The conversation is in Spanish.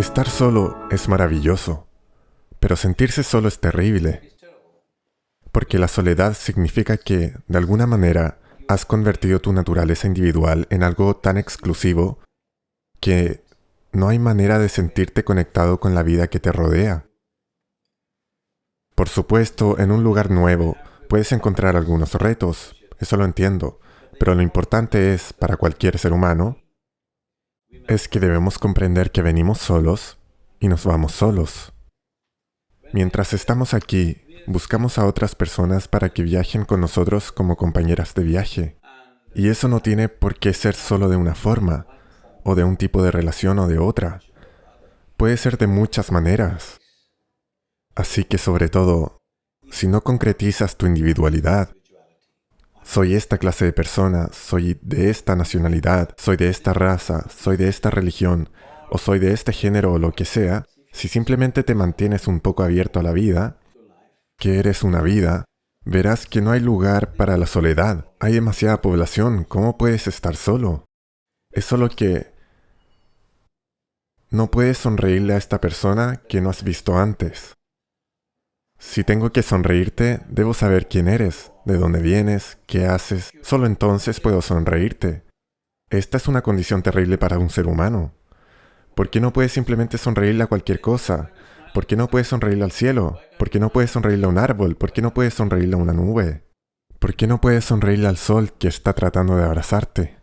Estar solo es maravilloso, pero sentirse solo es terrible. Porque la soledad significa que, de alguna manera, has convertido tu naturaleza individual en algo tan exclusivo que no hay manera de sentirte conectado con la vida que te rodea. Por supuesto, en un lugar nuevo puedes encontrar algunos retos, eso lo entiendo, pero lo importante es, para cualquier ser humano, es que debemos comprender que venimos solos y nos vamos solos. Mientras estamos aquí, buscamos a otras personas para que viajen con nosotros como compañeras de viaje. Y eso no tiene por qué ser solo de una forma, o de un tipo de relación o de otra. Puede ser de muchas maneras. Así que sobre todo, si no concretizas tu individualidad, soy esta clase de persona, soy de esta nacionalidad, soy de esta raza, soy de esta religión, o soy de este género o lo que sea, si simplemente te mantienes un poco abierto a la vida, que eres una vida, verás que no hay lugar para la soledad. Hay demasiada población, ¿cómo puedes estar solo? Es solo que no puedes sonreírle a esta persona que no has visto antes. Si tengo que sonreírte, debo saber quién eres, de dónde vienes, qué haces. Solo entonces puedo sonreírte. Esta es una condición terrible para un ser humano. ¿Por qué no puedes simplemente sonreírle a cualquier cosa? ¿Por qué no puedes sonreírle al cielo? ¿Por qué no puedes sonreírle a un árbol? ¿Por qué no puedes sonreírle a una nube? ¿Por qué no puedes sonreírle al sol que está tratando de abrazarte?